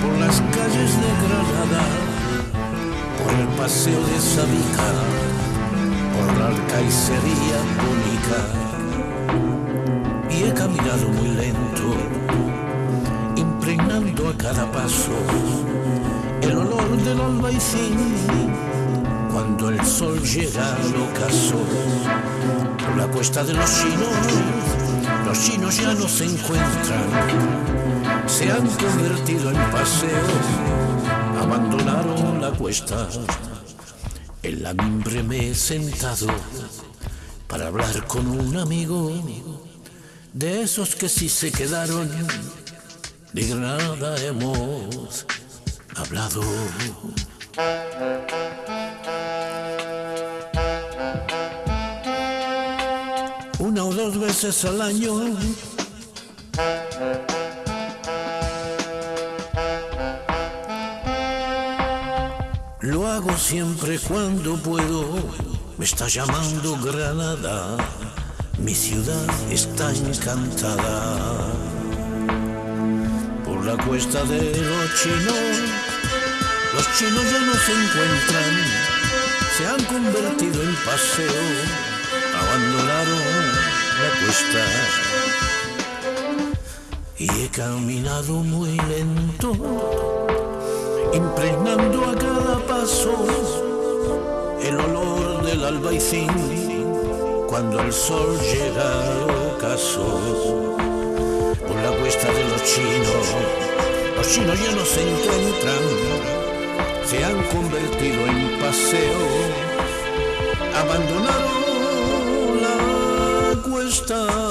por las calles de Granada, por el paseo de Sabica, por la alcaicería cónica. Y he caminado muy lento, impregnando a cada paso el olor del albaicín cuando el sol llega al ocaso. Por la cuesta de los chinos, los chinos ya no se encuentran se han convertido en paseo abandonaron la cuesta en la mimbre me he sentado para hablar con un amigo de esos que sí se quedaron de Granada hemos hablado. Una o dos veces al año. Lo hago siempre cuando puedo. Me está llamando Granada. Mi ciudad está encantada por la cuesta de los chinos. Los chinos ya no se encuentran, se han convertido en paseo, abandonaron la cuesta. Y he caminado muy lento, impregnando a cada el olor del albaicín cuando el sol llega al ocaso por la cuesta de los chinos. Los chinos ya no se encuentran, se han convertido en paseo, abandonaron la cuesta.